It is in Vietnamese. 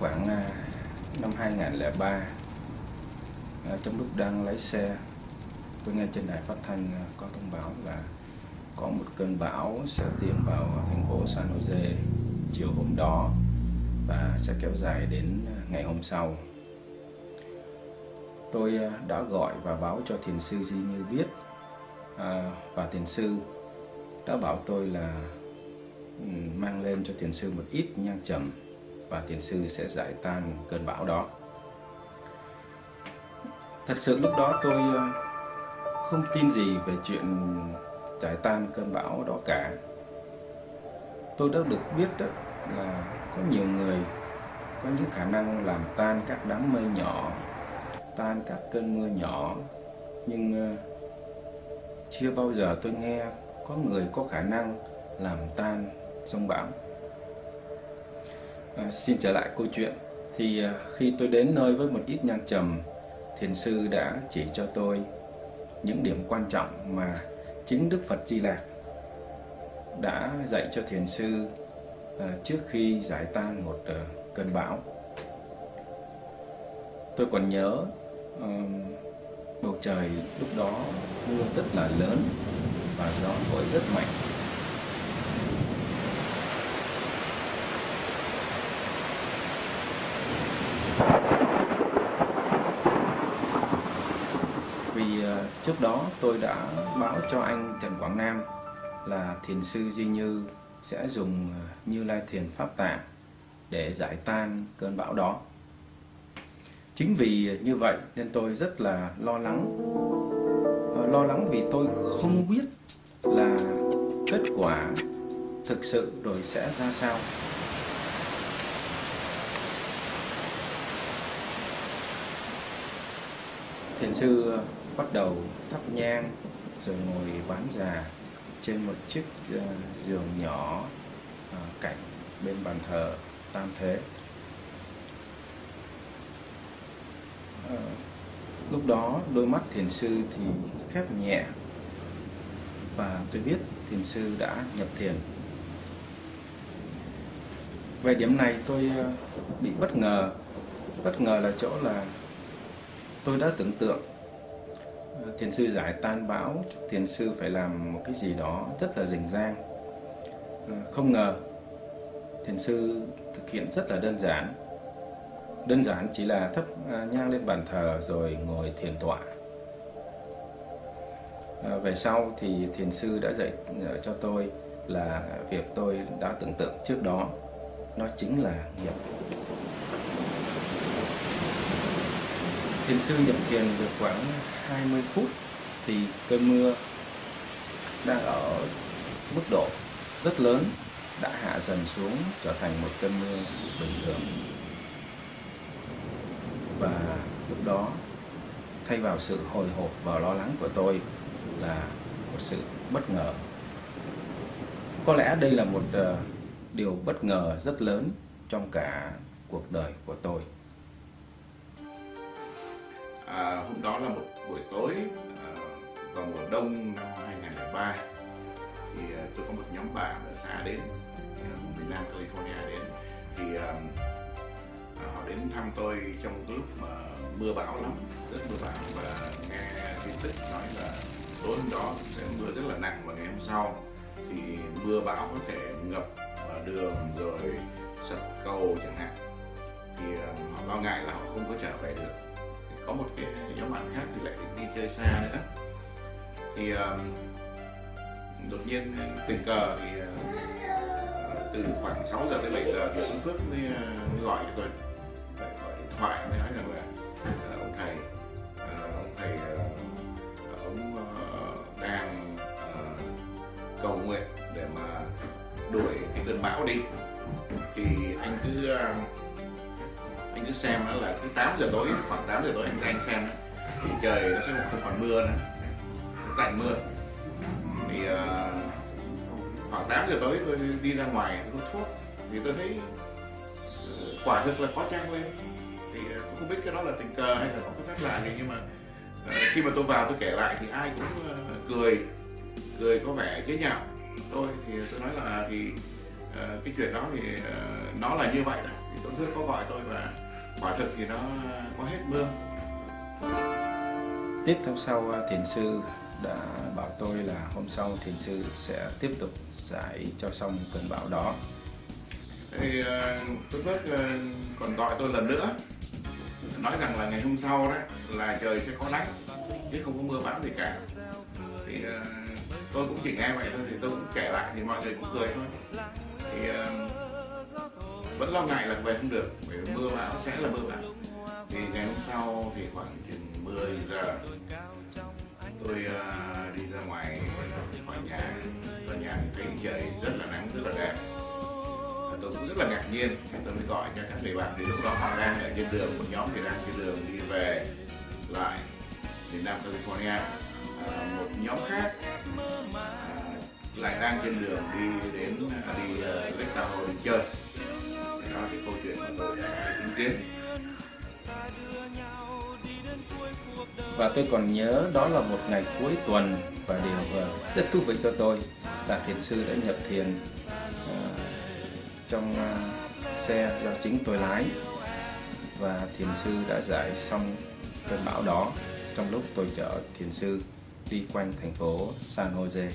khoảng à, năm 2003 trong lúc đang lái xe tôi nghe trên đài phát thanh à, có thông báo là có một cơn bão sẽ tiến vào thành phố San Jose chiều hôm đó và sẽ kéo dài đến ngày hôm sau. Tôi à, đã gọi và báo cho thiền sư Di Như biết à, và thiền sư đã bảo tôi là ừ, mang lên cho thiền sư một ít nhang trầm và thiền sư sẽ giải tan cơn bão đó. Thật sự lúc đó tôi ờ, không tin gì về chuyện giải tan cơn bão đó cả. Tôi đã được biết đó là có nhiều người có những khả năng làm tan các đám mây nhỏ, tan các cơn mưa nhỏ, nhưng ờ, chưa bao giờ tôi nghe có người có khả năng làm tan sông bão. À, xin trở lại câu chuyện thì à, khi tôi đến nơi với một ít nhang trầm, thiền sư đã chỉ cho tôi những điểm quan trọng mà chính Đức Phật Di Lạc đã dạy cho thiền sư à, trước khi giải tan một à, cơn bão. Tôi còn nhớ à, bầu trời lúc đó mưa rất là lớn và gió thổi rất mạnh. Vì à, trước đó tôi đã báo cho anh Trần Quảng Nam là thiền sư Di Như sẽ dùng ờ, Như Lai Thiền Pháp Tạng để giải tan cơn bão đó. Chính vì như vậy nên tôi rất là lo lắng. Ờ, lo lắng vì tôi không biết là kết quả thực sự rồi sẽ ra sao. Thiền sư ờ, bắt đầu thắp nhang rồi ngồi bán già trên một chiếc uh, giường nhỏ uh, cạnh bên bàn thờ tam thế. Uh, lúc đó đôi mắt thiền sư thì khép nhẹ và tôi biết thiền sư đã nhập thiền. Về điểm này tôi bị bất ngờ. Bất ngờ là chỗ là tôi đã tưởng tượng thiền sư giải tan bão, thiền sư phải làm một cái gì đó rất là rình rang. À, không ngờ thiền sư thực hiện rất là đơn giản. Đơn giản chỉ là thắp à, nhang lên bàn thờ rồi ngồi thiền tọa. À, về sau thì thiền sư đã dạy cho tôi là việc tôi đã tưởng tượng trước đó, nó chính là nghiệp. Thiền sư nhập thiền được khoảng 20 phút thì cơn mưa đang ở mức độ rất lớn đã hạ dần xuống, trở thành một cơn mưa bình thường. Và lúc đó, thay vào sự hồi hộp và lo lắng của tôi là một sự bất ngờ. Có lẽ đây là một ờ, điều bất ngờ rất lớn trong cả cuộc đời của tôi à, hôm đó là một buổi tối à, vào mùa đông năm 2003 thì à, tôi có một nhóm bạn ở xa đến à, miền Nam California đến thì à, à, họ đến thăm tôi trong lúc mà mưa bão lắm rất mưa bão và nghe tin tức nói là tối hôm đó sẽ mưa rất là nặng và ngày hôm sau thì mưa bão có thể ngập đường rồi sập cầu chẳng hạn. Thì à, họ lo ngại là họ không có trở về được có một cái nhóm bạn khác thì lại đi chơi xa nữa. Thì um, đột nhiên tình cờ thì uh, từ khoảng 6 giờ tới 7 giờ thì ông Phước mới, uh, gọi cho tôi gọi điện thoại mới nói rằng là uh, ông thầy uh, ông thầy uh, ông uh, đang uh, cầu nguyện để mà đuổi cái cơn bão đi. Thì anh cứ uh, cứ xem nó là cứ 8 giờ tối khoảng 8 giờ tối anh anh xem thì trời nó sẽ không còn mưa nữa tạnh mưa. Thì uh, khoảng 8 giờ tối tôi đi ra ngoài tôi có thuốc thì tôi thấy uh, quả thực là có trang lên thì uh, không biết cái đó là tình cờ hay là có cái phép lạ gì nhưng mà uh, khi mà tôi vào tôi kể lại thì ai cũng uh, cười cười có vẻ chế nhạo. Tôi thì tôi nói là thì uh, cái chuyện đó thì uh, nó là như vậy đó. Thì tôi rất có gọi tôi và quả thực thì nó có hết mưa tiếp theo sau à, thiền sư đã bảo tôi là hôm sau thiền sư sẽ tiếp tục giải cho xong cơn bão đó. Thì uh, tôi phước uh, còn gọi tôi lần nữa. Nói rằng là ngày hôm sau đó là trời sẽ có nắng chứ không có mưa bão gì cả. Thì uh, tôi cũng chỉ nghe vậy thôi thì tôi cũng kể lại thì mọi người cũng cười thôi. Thì uh, vẫn lo ngại là về không được bởi mưa bão sẽ là mưa bão. Thì ngày hôm sau thì khoảng chừng 10 giờ tôi uh, đi ra ngoài khỏi nhà. Và nhà thấy trời rất là nắng rất là đẹp. Và tôi cũng rất là ngạc nhiên tôi mới gọi cho các người bạn thì lúc đó họ đang ở trên đường một nhóm thì đang trên đường đi về lại miền Nam California. À, một nhóm khác à, lại đang trên đường đi đến đi uh, Lake Tahoe chơi kiến và tôi còn nhớ đó là một ngày cuối tuần và điều rất thú vị cho tôi là thiền sư đã nhập thiền uh, trong uh, xe do chính tôi lái. Và thiền sư đã giải xong cơn bão đó trong lúc tôi chở thiền sư đi quanh thành phố San Jose.